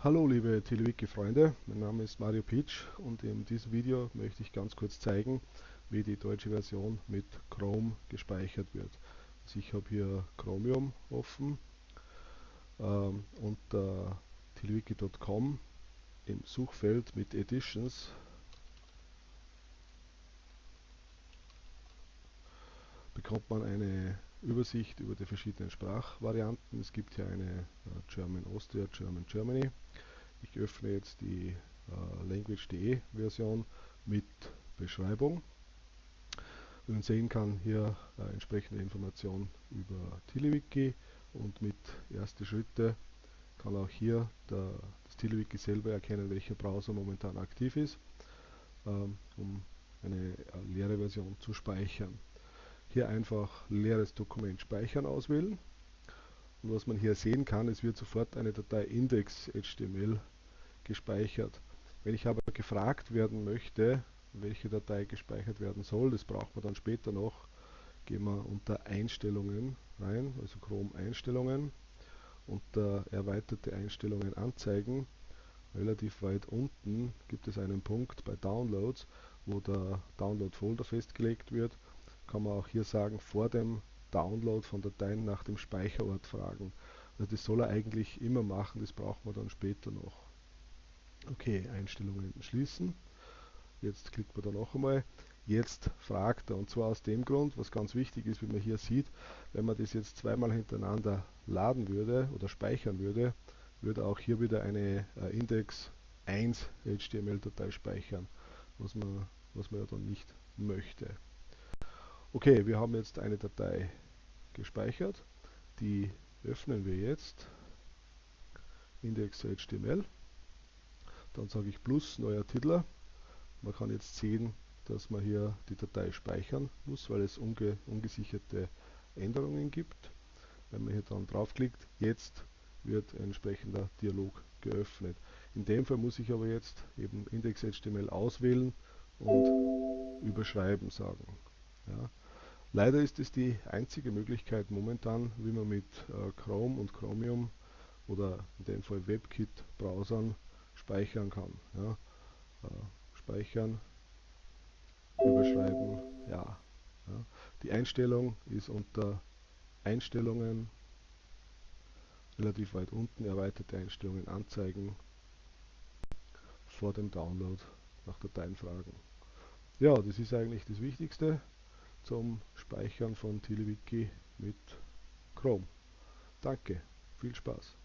Hallo liebe TeleWiki-Freunde, mein Name ist Mario Pitsch und in diesem Video möchte ich ganz kurz zeigen, wie die deutsche Version mit Chrome gespeichert wird. Also ich habe hier Chromium offen ähm, unter telewiki.com im Suchfeld mit Editions bekommt man eine Übersicht über die verschiedenen Sprachvarianten. Es gibt hier eine äh, German Austria, German Germany. Ich öffne jetzt die äh, language.de Version mit Beschreibung. Wie man sehen kann, hier äh, entsprechende Informationen über TileWiki und mit erste Schritte kann auch hier der, das TileWiki selber erkennen, welcher Browser momentan aktiv ist, ähm, um eine leere Version zu speichern. Hier einfach leeres Dokument speichern auswählen. Und was man hier sehen kann, es wird sofort eine Datei index.html gespeichert. Wenn ich aber gefragt werden möchte, welche Datei gespeichert werden soll, das braucht man dann später noch, gehen wir unter Einstellungen rein, also Chrome Einstellungen, unter erweiterte Einstellungen anzeigen. Relativ weit unten gibt es einen Punkt bei Downloads, wo der Download-Folder festgelegt wird kann man auch hier sagen, vor dem Download von Dateien nach dem Speicherort fragen. Also das soll er eigentlich immer machen, das braucht man dann später noch. Okay, Einstellungen schließen. Jetzt klickt man da noch einmal. Jetzt fragt er und zwar aus dem Grund, was ganz wichtig ist, wie man hier sieht, wenn man das jetzt zweimal hintereinander laden würde oder speichern würde, würde auch hier wieder eine äh, Index 1 HTML-Datei speichern, was man, was man ja dann nicht möchte. Okay, wir haben jetzt eine Datei gespeichert. Die öffnen wir jetzt. Index.html. Dann sage ich plus neuer Titler. Man kann jetzt sehen, dass man hier die Datei speichern muss, weil es unge ungesicherte Änderungen gibt. Wenn man hier dann draufklickt, jetzt wird ein entsprechender Dialog geöffnet. In dem Fall muss ich aber jetzt eben Index.html auswählen und überschreiben sagen. Leider ist es die einzige Möglichkeit momentan, wie man mit äh, Chrome und Chromium oder in dem Fall WebKit-Browsern speichern kann. Ja. Äh, speichern, überschreiben, ja. ja. Die Einstellung ist unter Einstellungen relativ weit unten, erweiterte Einstellungen anzeigen, vor dem Download nach Dateien fragen. Ja, das ist eigentlich das Wichtigste zum Speichern von TileWiki mit Chrome. Danke, viel Spaß.